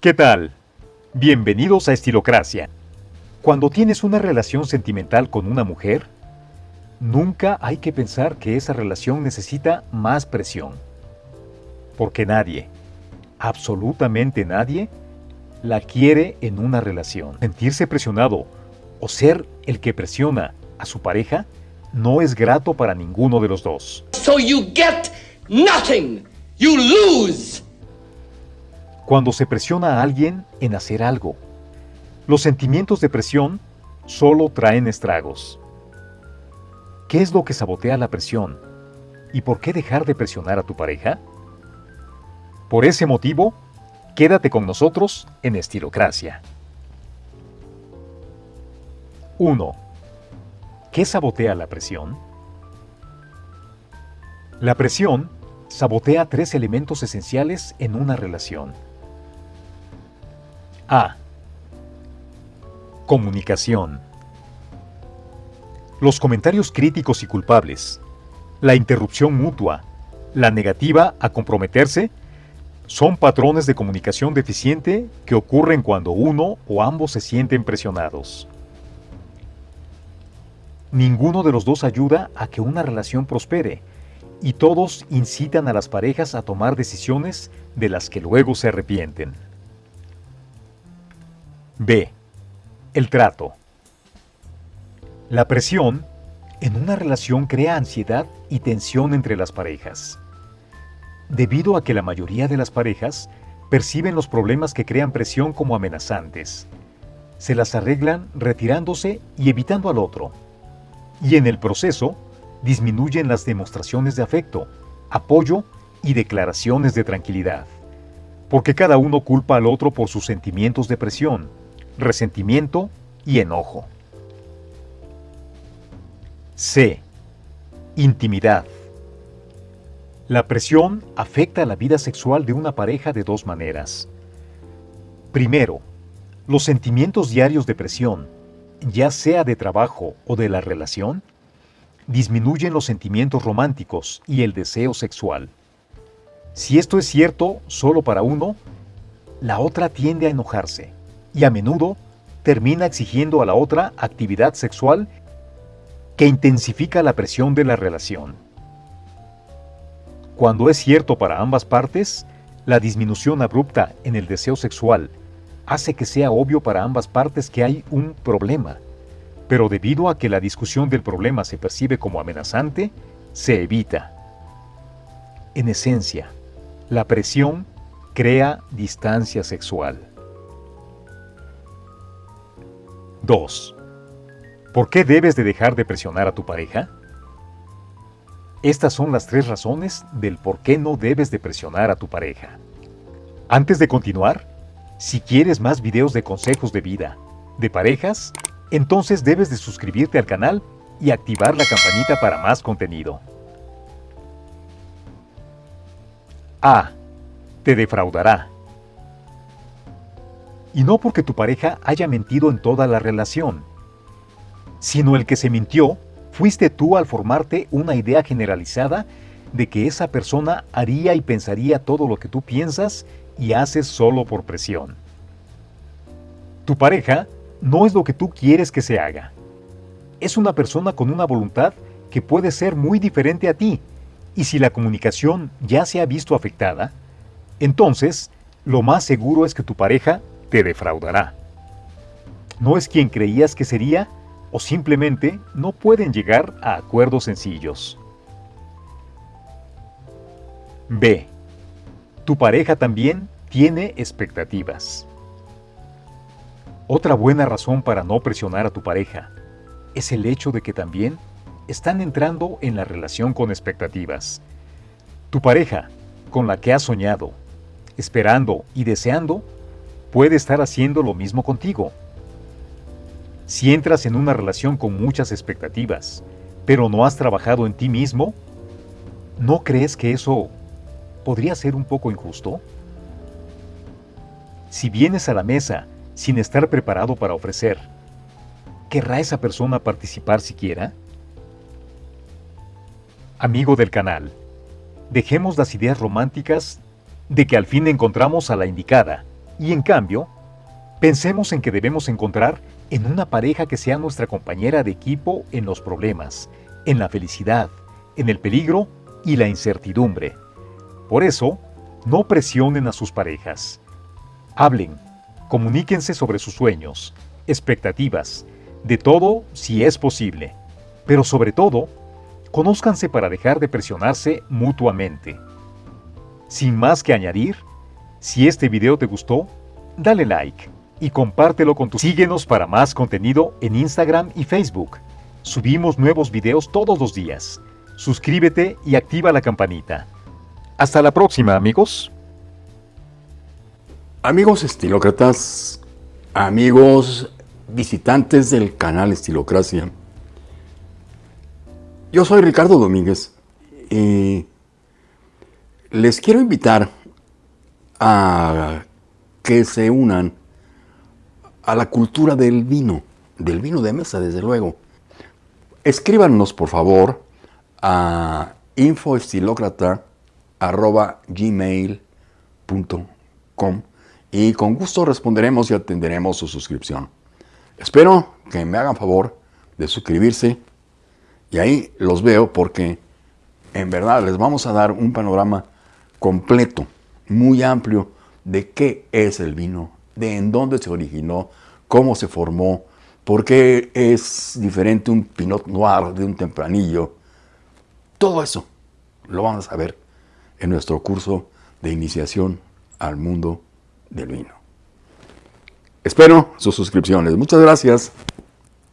¿Qué tal? Bienvenidos a Estilocracia. Cuando tienes una relación sentimental con una mujer, nunca hay que pensar que esa relación necesita más presión. Porque nadie, absolutamente nadie, la quiere en una relación. Sentirse presionado o ser el que presiona a su pareja no es grato para ninguno de los dos. So you get nothing. You lose. Cuando se presiona a alguien en hacer algo, los sentimientos de presión solo traen estragos. ¿Qué es lo que sabotea la presión? ¿Y por qué dejar de presionar a tu pareja? Por ese motivo, quédate con nosotros en Estilocracia. 1. ¿Qué sabotea la presión? La presión sabotea tres elementos esenciales en una relación. A. Comunicación. Los comentarios críticos y culpables, la interrupción mutua, la negativa a comprometerse, son patrones de comunicación deficiente que ocurren cuando uno o ambos se sienten presionados. Ninguno de los dos ayuda a que una relación prospere, y todos incitan a las parejas a tomar decisiones de las que luego se arrepienten. B. El trato. La presión en una relación crea ansiedad y tensión entre las parejas. Debido a que la mayoría de las parejas perciben los problemas que crean presión como amenazantes, se las arreglan retirándose y evitando al otro. Y en el proceso, disminuyen las demostraciones de afecto, apoyo y declaraciones de tranquilidad, porque cada uno culpa al otro por sus sentimientos de presión, resentimiento y enojo. C. Intimidad. La presión afecta a la vida sexual de una pareja de dos maneras. Primero, los sentimientos diarios de presión, ya sea de trabajo o de la relación, disminuyen los sentimientos románticos y el deseo sexual. Si esto es cierto solo para uno, la otra tiende a enojarse y a menudo termina exigiendo a la otra actividad sexual que intensifica la presión de la relación. Cuando es cierto para ambas partes, la disminución abrupta en el deseo sexual hace que sea obvio para ambas partes que hay un problema pero debido a que la discusión del problema se percibe como amenazante, se evita. En esencia, la presión crea distancia sexual. 2. ¿Por qué debes de dejar de presionar a tu pareja? Estas son las tres razones del por qué no debes de presionar a tu pareja. Antes de continuar, si quieres más videos de consejos de vida, de parejas, entonces debes de suscribirte al canal y activar la campanita para más contenido. A. Te defraudará. Y no porque tu pareja haya mentido en toda la relación, sino el que se mintió fuiste tú al formarte una idea generalizada de que esa persona haría y pensaría todo lo que tú piensas y haces solo por presión. Tu pareja no es lo que tú quieres que se haga. Es una persona con una voluntad que puede ser muy diferente a ti, y si la comunicación ya se ha visto afectada, entonces lo más seguro es que tu pareja te defraudará. No es quien creías que sería o simplemente no pueden llegar a acuerdos sencillos. B. Tu pareja también tiene expectativas. Otra buena razón para no presionar a tu pareja es el hecho de que también están entrando en la relación con expectativas. Tu pareja, con la que has soñado, esperando y deseando, puede estar haciendo lo mismo contigo. Si entras en una relación con muchas expectativas, pero no has trabajado en ti mismo, ¿no crees que eso podría ser un poco injusto? Si vienes a la mesa sin estar preparado para ofrecer. ¿Querrá esa persona participar siquiera? Amigo del canal, dejemos las ideas románticas de que al fin encontramos a la indicada Y en cambio, pensemos en que debemos encontrar en una pareja que sea nuestra compañera de equipo en los problemas, en la felicidad, en el peligro y la incertidumbre. Por eso, no presionen a sus parejas. Hablen, comuníquense sobre sus sueños, expectativas, de todo si es posible. Pero sobre todo, conózcanse para dejar de presionarse mutuamente. Sin más que añadir, si este video te gustó, dale like y compártelo con tus... Síguenos para más contenido en Instagram y Facebook. Subimos nuevos videos todos los días. Suscríbete y activa la campanita. Hasta la próxima, amigos. Amigos estilócratas, amigos visitantes del canal Estilocracia, yo soy Ricardo Domínguez y les quiero invitar a que se unan a la cultura del vino, del vino de mesa, desde luego. Escríbanos, por favor, a infoestilocrata.gmail.com y con gusto responderemos y atenderemos su suscripción. Espero que me hagan favor de suscribirse y ahí los veo porque en verdad les vamos a dar un panorama completo, muy amplio de qué es el vino de en dónde se originó, cómo se formó, por qué es diferente un Pinot Noir de un Tempranillo. Todo eso lo vamos a ver en nuestro curso de iniciación al mundo del vino. Espero sus suscripciones. Muchas gracias.